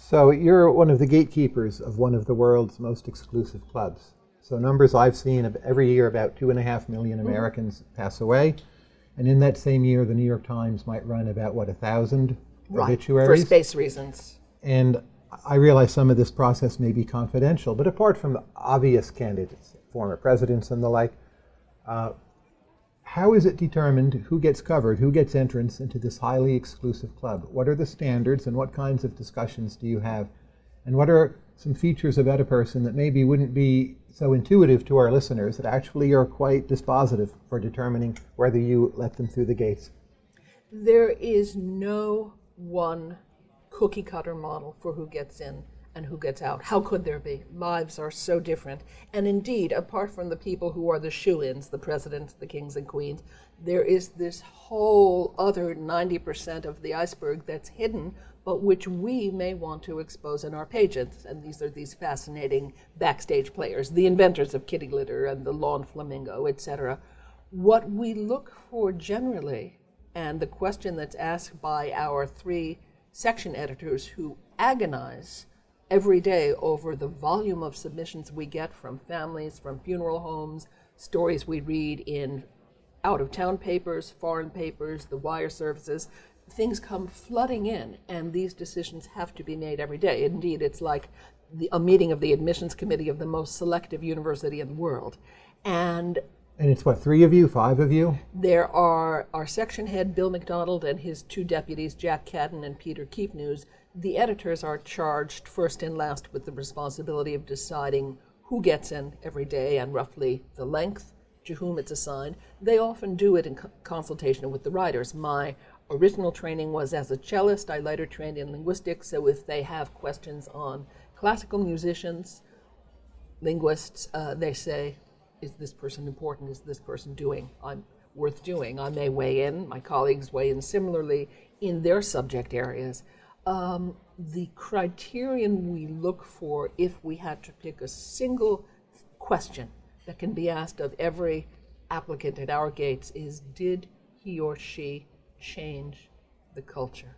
So you're one of the gatekeepers of one of the world's most exclusive clubs. So numbers I've seen of every year about two and a half million Americans pass away. And in that same year, the New York Times might run about, what, a thousand For obituaries? For space reasons. And I realize some of this process may be confidential, but apart from the obvious candidates, former presidents and the like, uh, how is it determined who gets covered, who gets entrance into this highly exclusive club? What are the standards and what kinds of discussions do you have? And what are some features about a person that maybe wouldn't be so intuitive to our listeners that actually are quite dispositive for determining whether you let them through the gates? There is no one cookie cutter model for who gets in and who gets out. How could there be? Lives are so different. And indeed, apart from the people who are the shoe ins, the presidents, the kings and queens, there is this whole other 90% of the iceberg that's hidden, but which we may want to expose in our pages. And these are these fascinating backstage players, the inventors of kitty litter and the lawn flamingo, etc. What we look for generally, and the question that's asked by our three section editors who agonize every day over the volume of submissions we get from families, from funeral homes, stories we read in out of town papers, foreign papers, the wire services. Things come flooding in, and these decisions have to be made every day. Indeed, it's like the, a meeting of the admissions committee of the most selective university in the world. And And it's what, three of you, five of you? there are our section head, Bill McDonald, and his two deputies, Jack Kadden and Peter Keepnews. The editors are charged first and last with the responsibility of deciding who gets in every day and roughly the length to whom it's assigned. They often do it in co- consultation with the writers. My original training was as a cellist. I later trained in linguistics, so if they have questions on classical musicians, linguists, uh, they say, is this person important? Is this person doing? I'm worth doing. I may weigh in. My colleagues weigh in similarly in their subject areas. Um, the criterion we look for if we had to pick a single question that can be asked of every applicant at our gates is did he or she change the culture?